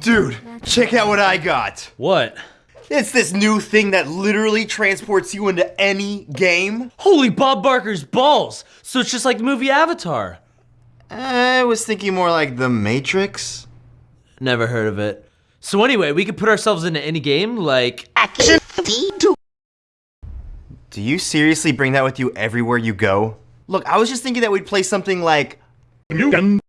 Dude, check out what I got. What? It's this new thing that literally transports you into any game. Holy Bob Barker's balls! So it's just like the movie Avatar. I was thinking more like The Matrix. Never heard of it. So anyway, we could put ourselves into any game, like Action V2. Do you seriously bring that with you everywhere you go? Look, I was just thinking that we'd play something like Hold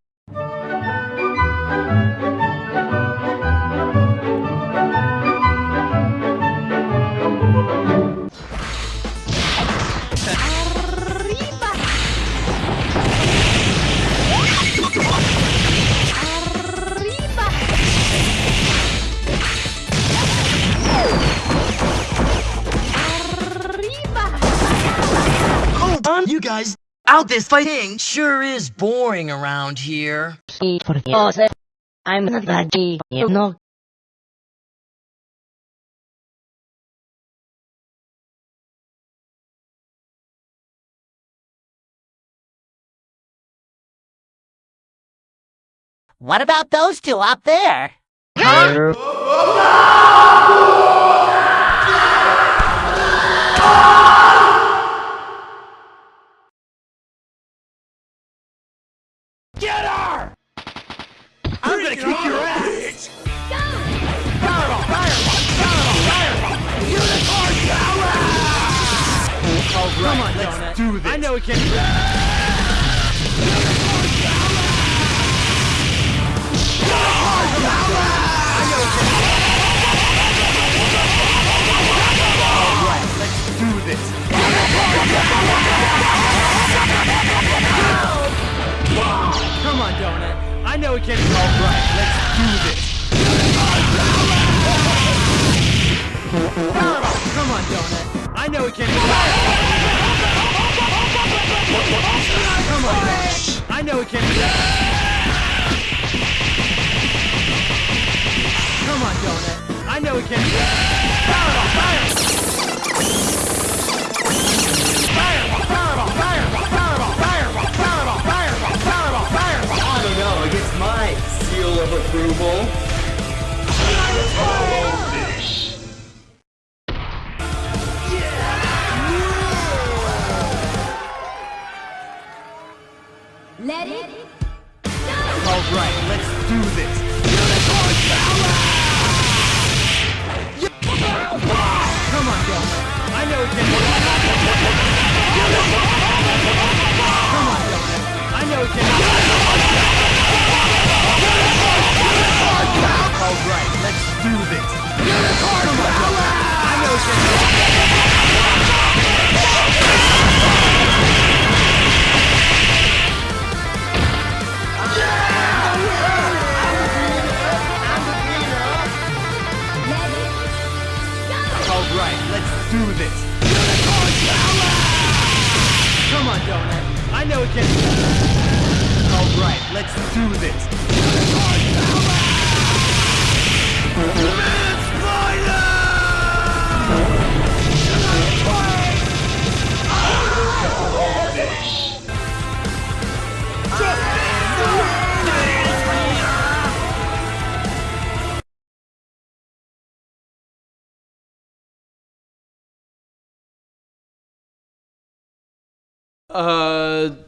you guys. Out this fighting sure is boring around here. I'm not that gay, you know. What about those two up there? I'm oh, let's do this. I know we can. Do this! Come on, Donut. I know we can. All right, let's do this. Come on, Donut. I know we can. I know it can't be. Come on, Donut. I know it can't be Fireball! Fireball, fire! seal of approval. do this. Unicorn power! I know it's going! Alright, let's do this! Come on, Donut. I know it can Alright, let's do this! Unicorn power! Uh,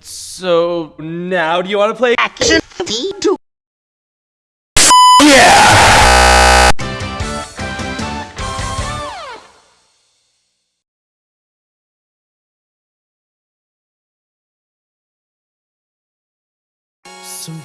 so now do you want to play? Action some